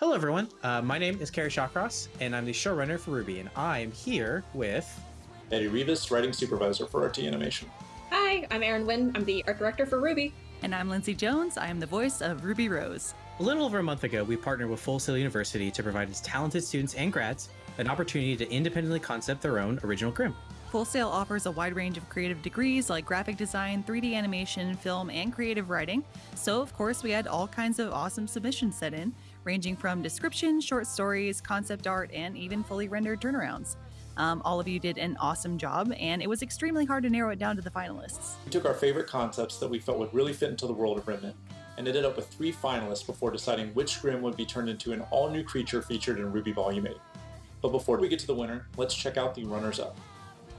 Hello, everyone. Uh, my name is Kerry Shawcross, and I'm the showrunner for RWBY, and I am here with Eddie Rivas, writing supervisor for RT Animation. Hi, I'm Erin Wynn. I'm the art director for RWBY. And I'm Lindsay Jones. I am the voice of Ruby Rose. A little over a month ago, we partnered with Full Sail University to provide its talented students and grads an opportunity to independently concept their own original Grimm. Full Sail offers a wide range of creative degrees like graphic design, 3D animation, film, and creative writing. So, of course, we had all kinds of awesome submissions set in, ranging from descriptions, short stories, concept art, and even fully rendered turnarounds. Um, all of you did an awesome job, and it was extremely hard to narrow it down to the finalists. We took our favorite concepts that we felt would really fit into the world of Remnant and ended up with three finalists before deciding which Grimm would be turned into an all new creature featured in RWBY Volume 8. But before we get to the winner, let's check out the runners up.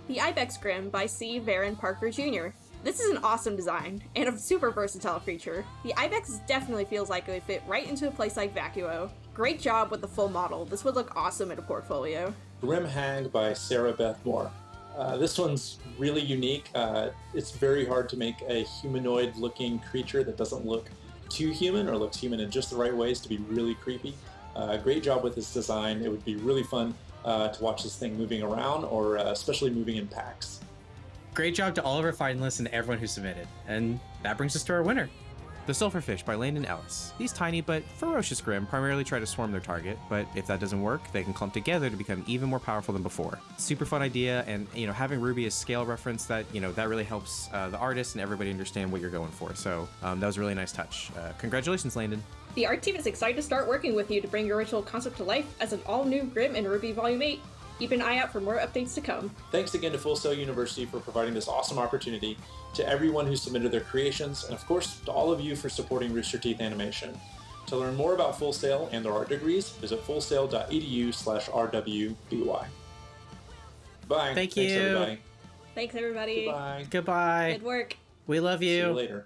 The Ibex Grimm by C. Varon Parker Jr. This is an awesome design, and a super versatile creature. The Ibex definitely feels like it would fit right into a place like Vacuo. Great job with the full model, this would look awesome in a portfolio. Grimm Hag by Sarah Beth Moore. Uh, this one's really unique. Uh, it's very hard to make a humanoid looking creature that doesn't look too human or looks human in just the right ways to be really creepy. Uh, great job with this design. It would be really fun uh, to watch this thing moving around or uh, especially moving in packs. Great job to all of our finalists and everyone who submitted. And that brings us to our winner. The Sulfurfish by Landon Ellis. These tiny but ferocious Grimm primarily try to swarm their target, but if that doesn't work, they can clump together to become even more powerful than before. Super fun idea, and you know having Ruby as scale reference that you know that really helps uh, the artist and everybody understand what you're going for. So um, that was a really nice touch. Uh, congratulations, Landon. The art team is excited to start working with you to bring your original concept to life as an all-new Grimm in RWBY Volume 8. Keep an eye out for more updates to come. Thanks again to Full Sail University for providing this awesome opportunity, to everyone who submitted their creations, and of course to all of you for supporting Rooster Teeth Animation. To learn more about Full Sail and their art degrees, visit fullsail.edu slash rwby. Bye. Thank Thanks, you. everybody. Thanks, everybody. Goodbye. Goodbye. Good work. We love See you. you later.